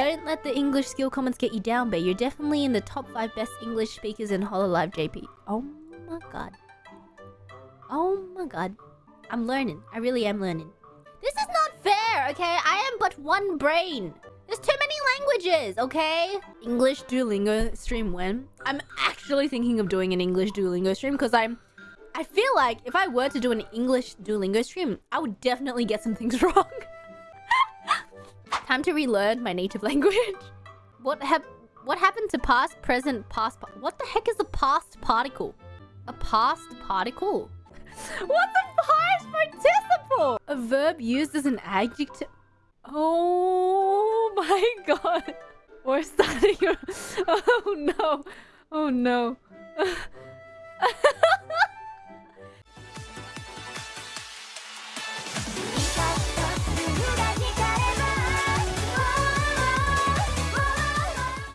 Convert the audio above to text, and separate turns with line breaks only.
Don't let the English skill comments get you down, babe. You're definitely in the top 5 best English speakers in Hololive JP. Oh my god. Oh my god. I'm learning. I really am learning. This is not fair, okay? I am but one brain. There's too many languages, okay? English Duolingo stream when? I'm actually thinking of doing an English Duolingo stream because I'm... I feel like if I were to do an English Duolingo stream, I would definitely get some things wrong. Time to relearn my native language. What hap what happened to past, present, past... What the heck is a past particle? A past particle? What's a past participle? A verb used as an adjective... Oh my god. We're starting... Oh no. Oh no.